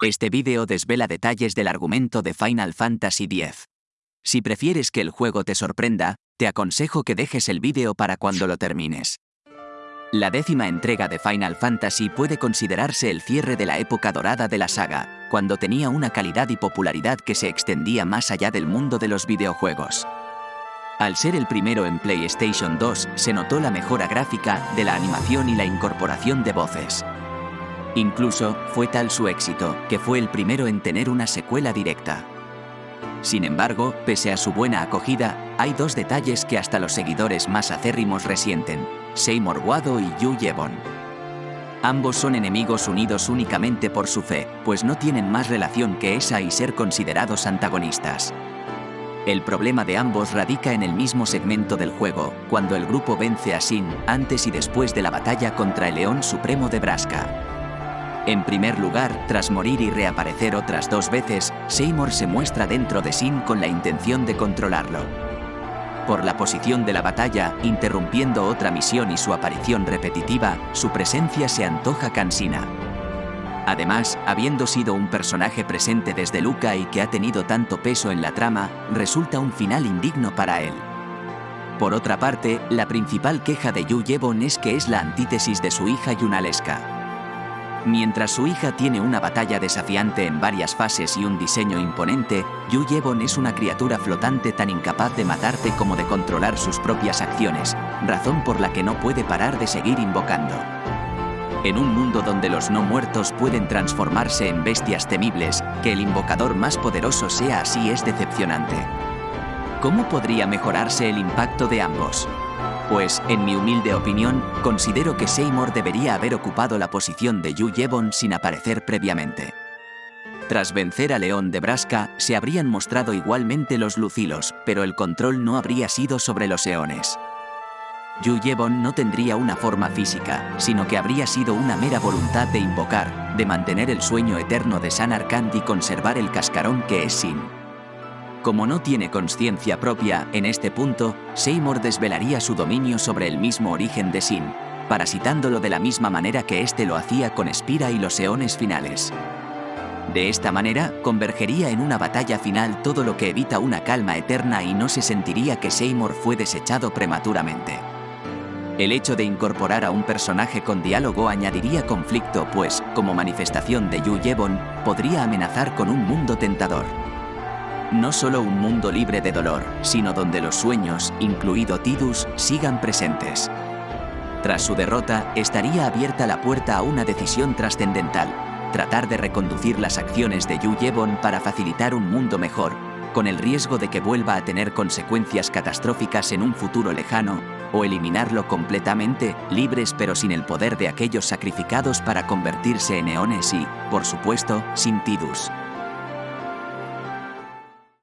Este vídeo desvela detalles del argumento de Final Fantasy X. Si prefieres que el juego te sorprenda, te aconsejo que dejes el vídeo para cuando lo termines. La décima entrega de Final Fantasy puede considerarse el cierre de la época dorada de la saga, cuando tenía una calidad y popularidad que se extendía más allá del mundo de los videojuegos. Al ser el primero en PlayStation 2, se notó la mejora gráfica de la animación y la incorporación de voces. Incluso, fue tal su éxito, que fue el primero en tener una secuela directa. Sin embargo, pese a su buena acogida, hay dos detalles que hasta los seguidores más acérrimos resienten, Seymour Wado y Yu Yevon. Ambos son enemigos unidos únicamente por su fe, pues no tienen más relación que esa y ser considerados antagonistas. El problema de ambos radica en el mismo segmento del juego, cuando el grupo vence a Sin antes y después de la batalla contra el León Supremo de Braska. En primer lugar, tras morir y reaparecer otras dos veces, Seymour se muestra dentro de Sin con la intención de controlarlo. Por la posición de la batalla, interrumpiendo otra misión y su aparición repetitiva, su presencia se antoja cansina. Además, habiendo sido un personaje presente desde Luca y que ha tenido tanto peso en la trama, resulta un final indigno para él. Por otra parte, la principal queja de Yu Yevon es que es la antítesis de su hija Yunalesca. Mientras su hija tiene una batalla desafiante en varias fases y un diseño imponente, Yu Yevon es una criatura flotante tan incapaz de matarte como de controlar sus propias acciones, razón por la que no puede parar de seguir invocando. En un mundo donde los no muertos pueden transformarse en bestias temibles, que el invocador más poderoso sea así es decepcionante. ¿Cómo podría mejorarse el impacto de ambos? Pues, en mi humilde opinión, considero que Seymour debería haber ocupado la posición de Yu Yevon sin aparecer previamente. Tras vencer a León de Braska, se habrían mostrado igualmente los Lucilos, pero el control no habría sido sobre los Eones. Yu Yevon no tendría una forma física, sino que habría sido una mera voluntad de invocar, de mantener el sueño eterno de San Arkand y conservar el cascarón que es Sin. Como no tiene conciencia propia, en este punto, Seymour desvelaría su dominio sobre el mismo origen de Sin, parasitándolo de la misma manera que éste lo hacía con Spira y los eones finales. De esta manera, convergería en una batalla final todo lo que evita una calma eterna y no se sentiría que Seymour fue desechado prematuramente. El hecho de incorporar a un personaje con diálogo añadiría conflicto pues, como manifestación de Yu Yevon, podría amenazar con un mundo tentador. No solo un mundo libre de dolor, sino donde los sueños, incluido Tidus, sigan presentes. Tras su derrota, estaría abierta la puerta a una decisión trascendental, tratar de reconducir las acciones de Yu Yevon para facilitar un mundo mejor, con el riesgo de que vuelva a tener consecuencias catastróficas en un futuro lejano, o eliminarlo completamente, libres pero sin el poder de aquellos sacrificados para convertirse en eones y, por supuesto, sin Tidus.